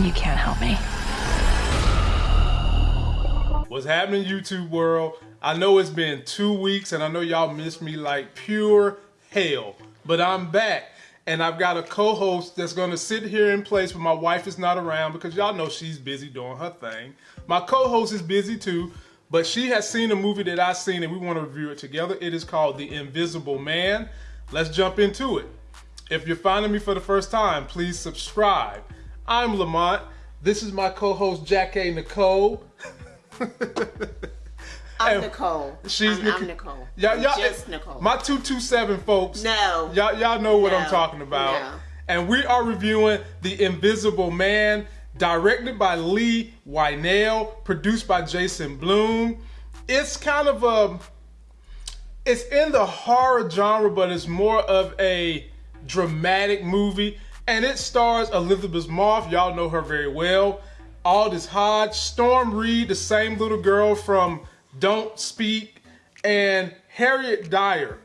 You can't help me. What's happening, YouTube world? I know it's been two weeks and I know y'all miss me like pure hell, but I'm back and I've got a co-host that's going to sit here in place when my wife is not around because y'all know she's busy doing her thing. My co-host is busy too, but she has seen a movie that I've seen and we want to review it together. It is called The Invisible Man. Let's jump into it. If you're finding me for the first time, please subscribe. I'm Lamont. This is my co-host Jackie Nicole. I'm Nicole. She's I'm, Nic- I'm Nicole. Y'all, y'all, just Nicole. My 227 folks. No. Y'all, y'all know what I'm talking about. No. And we are reviewing The Invisible Man, directed by Leigh Whannell, produced by Jason Blum. It's kind of a it's in the horror genre, but it's more of a dramatic movie. And it stars Elisabeth Moss. Y'all know her very well. Aldis Hodge, Storm Reid, the same little girl from Don't Speak, and Harriet Dyer.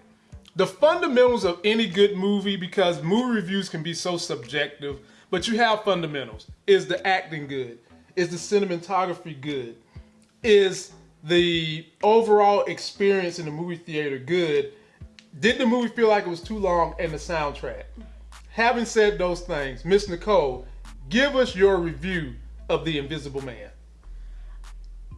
The fundamentals of any good movie, because movie reviews can be so subjective, but you have fundamentals. Is the acting good? Is the cinematography good? Is the overall experience in the movie theater good? Did the movie feel like it was too long and the soundtrack? Having said those things, Miss Nicole, give us your review of The Invisible Man.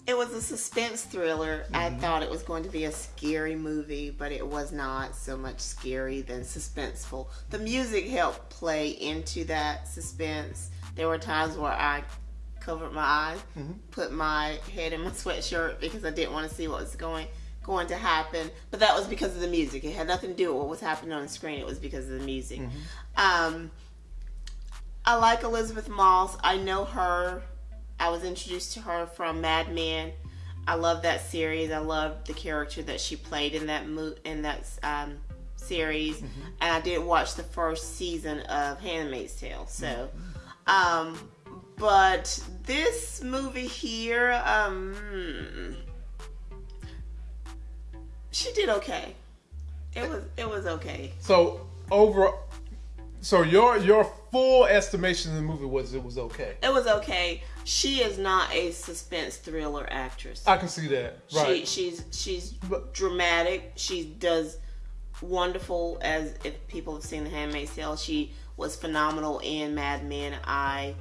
it was a suspense thriller. I Mm-hmm. thought it was going to be a scary movie, but it was not so much scary than suspenseful. The music helped play into that suspense. There were times where I covered my eyes, Mm-hmm. put my head in my sweatshirt because I didn't want to see what was going going to happen. But that was because of the music. It had nothing to do with what was happening on the screen. It was because of the music. Um, I like Elisabeth Moss. I know her. I was introduced to her from Mad Men. I love that series. I love the character that she played in that mo- in that um, series, and I did watch the first season of *Handmaid's Tale*. So, um, but this movie here, um, hmm, she did okay. It was it was okay. So over, so your your full estimation of the movie was it was okay. It was okay. She is not a suspense thriller actress. I can see that. Right. She she's she's dramatic. She does wonderful as if people have seen The Handmaid's Tale. She was phenomenal in Mad Men. I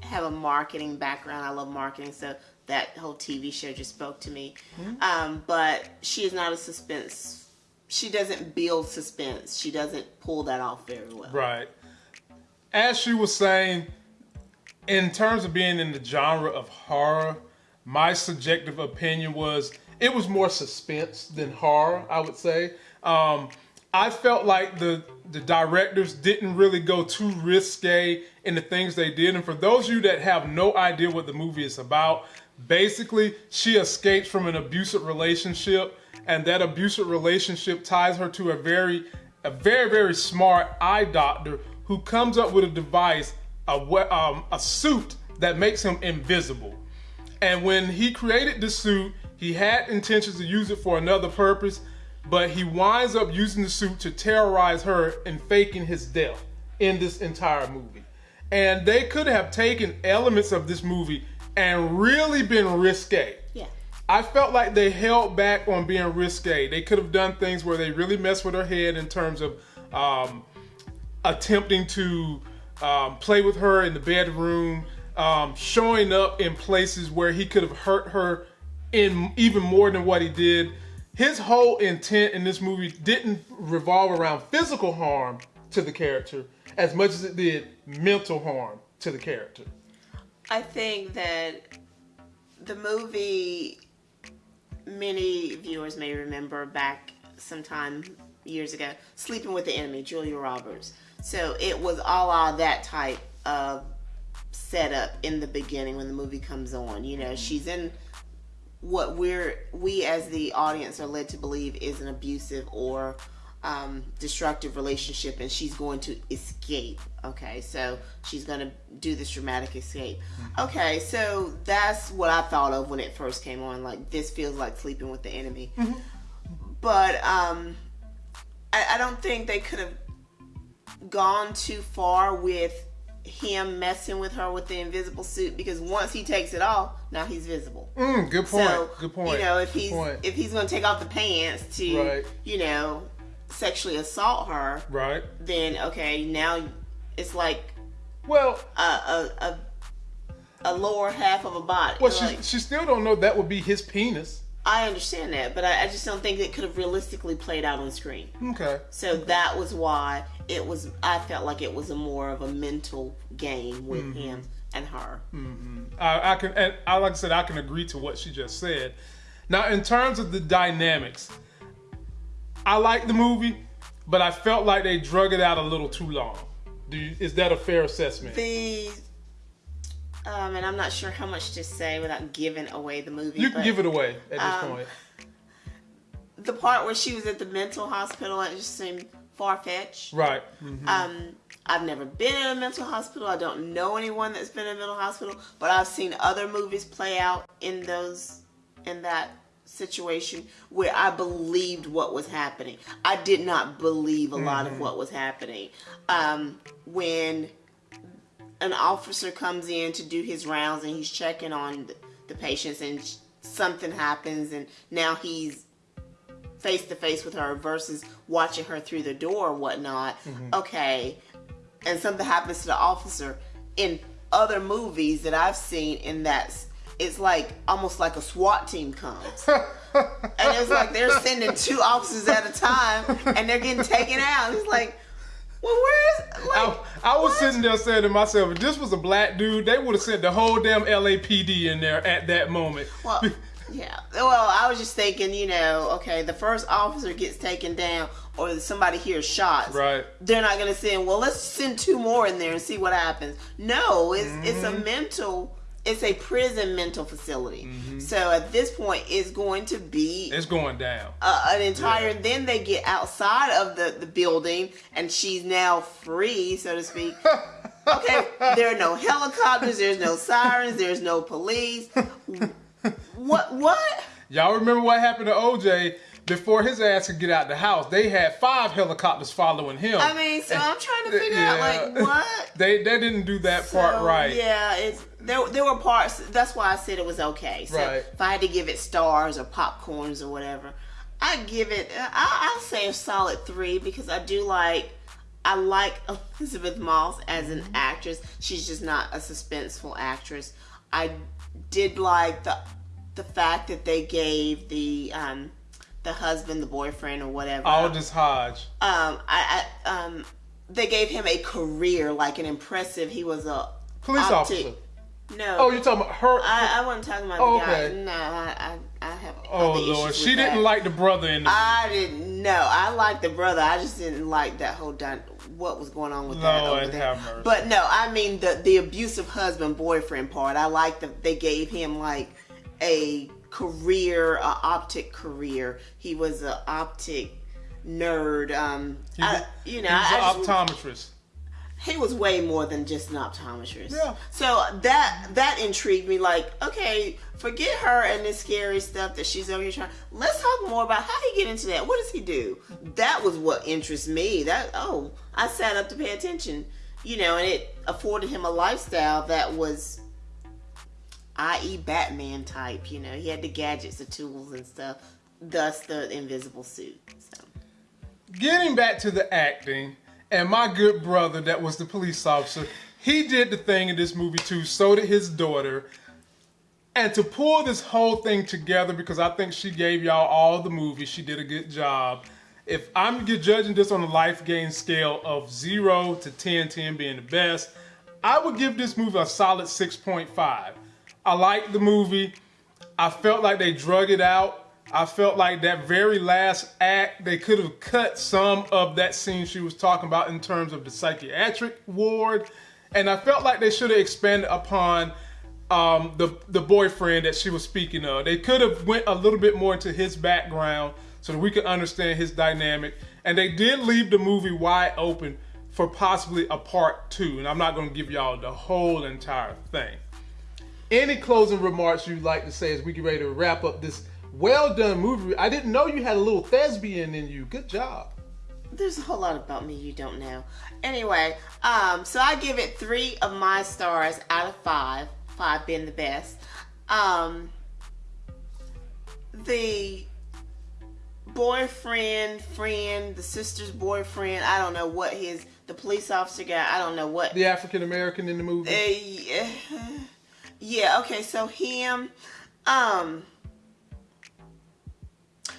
have a marketing background. I love marketing, so that whole TV show just spoke to me. Mm-hmm. Um, but she is not a suspense. She doesn't build suspense. She doesn't pull that off very well. Right. As she was saying, in terms of being in the genre of horror, my subjective opinion was it was more suspense than horror, I would say. Um, I felt like the the directors didn't really go too risque in the things they did. And for those of you that have no idea what the movie is about, basically she escapes from an abusive relationship, and that abusive relationship ties her to a very a very very smart eye doctor who comes up with a device, a um, a suit that makes him invisible. And when he created the suit, he had intentions to use it for another purpose, but he winds up using the suit to terrorize her and faking his death in this entire movie. And they could have taken elements of this movie and really been risque. Yeah. I felt like they held back on being risque. They could have done things where they really messed with her head in terms of um, attempting to um, play with her in the bedroom, um, showing up in places where he could have hurt her in even more than what he did. His whole intent in this movie didn't revolve around physical harm to the character as much as it did mental harm to the character. I think that the movie, many viewers may remember back sometime years ago, Sleeping with the Enemy, Julia Roberts. So it was all la that type of setup in the beginning when the movie comes on. You know, she's in what we're we as the audience are led to believe is an abusive or um, destructive relationship and she's going to escape okay so she's going to do this dramatic escape okay so that's what i thought of when it first came on like this feels like sleeping with the enemy but um I, I don't think they could have gone too far with him messing with her with the invisible suit because once he takes it off, now he's visible. Mm, good point. So good point. You know, if Good he's point. if he's going to take off the pants to Right. you know sexually assault her, right. then okay, now it's like Well, a a a, a lower half of a body. well, she Like, she still don't know that would be his penis. I understand that, but I, I just don't think it could have realistically played out on screen. Okay. So that was why it was. I felt like it was a more of a mental game with Mm-hmm. him and her. I, I can, and I like I said, I can agree to what she just said. Now, in terms of the dynamics, I like the movie, but I felt like they drug it out a little too long. Do you, is that a fair assessment? The um, and I'm not sure how much to say without giving away the movie. you can but give it away at this um, point. the part where she was at the mental hospital. It just seemed far fetched. Right. Mhm. Um, I've never been in a mental hospital. I don't know anyone that's been in a mental hospital, but I've seen other movies play out in those in that situation where I believed what was happening. I did not believe a lot of what was happening. Um, when an officer comes in to do his rounds and he's checking on the, patients and something happens and now he's face to face with her versus watching her through the door or whatnot. Okay, and something happens to the officer in other movies that I've seen in that it's like almost like a SWAT team comes. and it's like they're sending two officers at a time and they're getting taken out. It's like, well, where's like I, I was sitting there saying to myself, if this was a black dude, they would have sent the whole damn LAPD in there at that moment. Well, yeah. Well, I was just thinking, you know, okay, the first officer gets taken down, or somebody hears shots. Right. They're not gonna send. Well, let's send two more in there and see what happens. No, it's it's Mm-hmm. a mental. It's a prison mental facility. Mm-hmm. So at this point, it's going to be it's going down. uh, an entire. Yeah. Then they get outside of the the building, and she's now free, so to speak. Okay, there are no helicopters. There's no sirens. There's no police. What? What? Y'all remember what happened to OJ before his ass could get out the house? They had five helicopters following him. I mean, so I'm trying to figure Yeah. out like what. They they didn't do that part right. Yeah, it's there. There were parts. That's why I said it was okay. So Right. if I had to give it stars or popcorns or whatever, I give it. I, I'll say a solid three because I do like. I like Elisabeth Moss as an actress. She's just not a suspenseful actress. I did like the the fact that they gave the um the husband, the boyfriend, or whatever. Aldis Hodge. um, I, I um, they gave him a career, like an impressive. He was a Police optic- officer. No, Oh, you're talking about her. I, I wasn't talking about Oh, the guy. okay. No, I, I, I have. oh Lord, she didn't that. like the brother in the. I didn't know. I liked the brother. I just didn't like that whole done. What was going on with that over there? But no, I mean the the abusive husband boyfriend part. I like that they gave him like a career, a optic career. He was an optic nerd. Um, He I- you know, he was an optometrist. he was way more than just an optometrist. Yeah. So that that intrigued me. Like, okay, forget her and this scary stuff that she's over here trying. Let's talk more about how he get into that. What does he do? That was what interests me. That oh, I sat up to pay attention. You know, and it afforded him a lifestyle that was, i.e., Batman type. You know, he had the gadgets, the tools, and stuff. Thus, the invisible suit. So. Getting back to the acting, and my good brother that was the police officer, he did the thing in this movie too. So did his daughter. And to pull this whole thing together, because I think she gave y'all all the movie, she did a good job. If I'm judging this on a life gain scale of zero to 10, 10 being the best, I would give this movie a solid 6.5. I liked the movie. I felt like they drug it out. I felt like that very last act, they could have cut some of that scene she was talking about in terms of the psychiatric ward. And I felt like they should have expanded upon um, the the boyfriend that she was speaking of. They could have went a little bit more into his background so that we could understand his dynamic. And they did leave the movie wide open for possibly a part two. And I'm not going to give y'all the whole entire thing. Any closing remarks you'd like to say as we get ready to wrap up this well done movie? I didn't know you had a little thespian in you. Good job. there's a whole lot about me you don't know. Anyway, um, so I give it three of my stars out of five. Five being the best. Um, the boyfriend, friend, the sister's boyfriend. I don't know what his the police officer guy. I don't know what The African American in the movie. uh, yeah, yeah, okay, so him, um,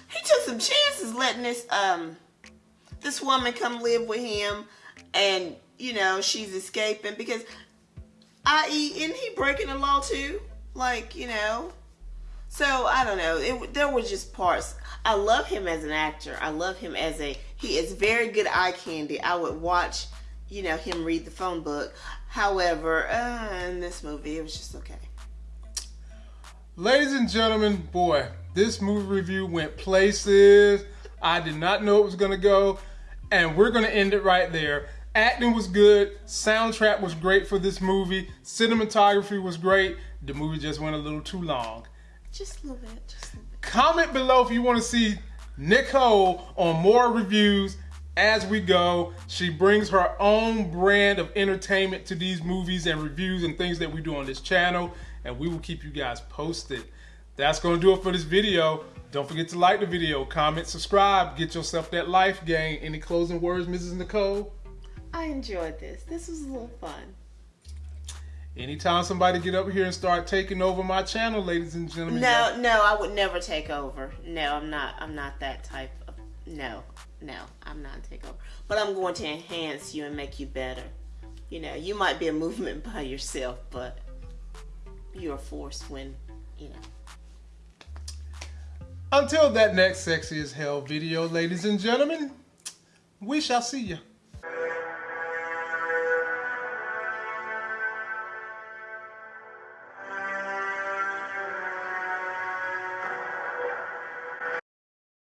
he took some chances letting this, um, this woman come live with him, and, you know, she's escaping because, i.e., isn't he breaking the law too? Like, you know, so I don't know. It, there were just parts. I love him as an actor. I love him as a. He is very good eye candy. I would watch, you know, him read the phone book. However, uh, in this movie, it was just okay. Ladies and gentlemen, boy, this movie review went places I did not know it was gonna go, and we're gonna end it right there. Acting was good, soundtrack was great for this movie, cinematography was great. The movie just went a little too long. Just a little bit. Just a little bit. Comment below if you want to see Nicole on more reviews as we go. She brings her own brand of entertainment to these movies and reviews and things that we do on this channel, and we will keep you guys posted. That's going to do it for this video. Don't forget to like the video, comment, subscribe, get yourself that life gain. Any closing words, Mrs. Nicole? I enjoyed this. This was a little fun. Anytime somebody get up here and start taking over my channel, ladies and gentlemen. No, no, I would never take over. No, I'm not. I'm not that type of. No, no, I'm not take over. But I'm going to enhance you and make you better. You know, you might be a movement by yourself, but you're a force when, you know. Until that next sexy as hell video, ladies and gentlemen, we shall see you.